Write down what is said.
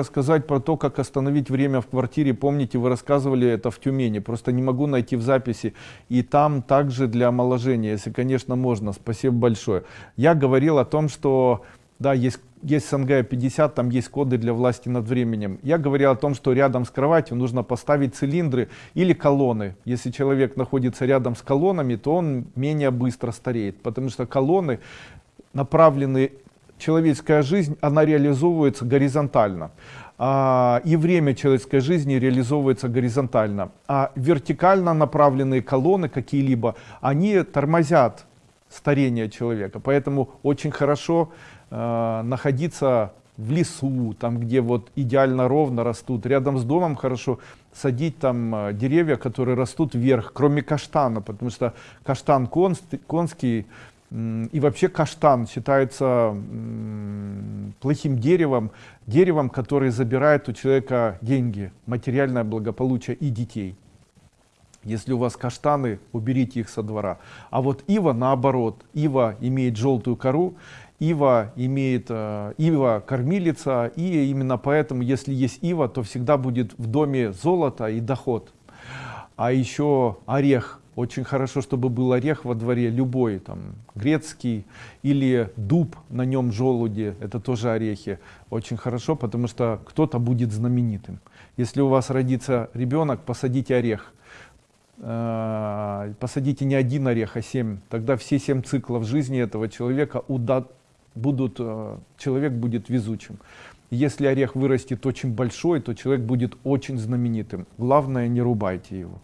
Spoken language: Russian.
Рассказать про то, как остановить время в квартире, помните, вы рассказывали это в Тюмени, просто не могу найти в записи. И там также для омоложения, если, конечно, можно. Спасибо большое. Я говорил о том, что, да, есть, есть СНГ 50, там есть коды для власти над временем. Я говорил о том, что рядом с кроватью нужно поставить цилиндры или колонны. Если человек находится рядом с колоннами, то он менее быстро стареет, потому что колонны направлены человеческая жизнь, она реализовывается горизонтально. А, и время человеческой жизни реализовывается горизонтально. А вертикально направленные колонны какие-либо, они тормозят старение человека. Поэтому очень хорошо э, находиться в лесу, там где вот идеально ровно растут. Рядом с домом хорошо садить там э, деревья, которые растут вверх, кроме каштана, потому что каштан конский и вообще каштан считается плохим деревом, деревом, который забирает у человека деньги, материальное благополучие и детей. Если у вас каштаны, уберите их со двора. А вот ива наоборот, ива имеет желтую кору, ива имеет э, ива кормилица, и именно поэтому, если есть ива, то всегда будет в доме золото и доход. А еще орех очень хорошо, чтобы был орех во дворе, любой, там, грецкий или дуб, на нем желуди, это тоже орехи. Очень хорошо, потому что кто-то будет знаменитым. Если у вас родится ребенок, посадите орех. Э, посадите не один орех, а семь. Тогда все семь циклов жизни этого человека будут, э, человек будет везучим. Если орех вырастет очень большой, то человек будет очень знаменитым. Главное, не рубайте его.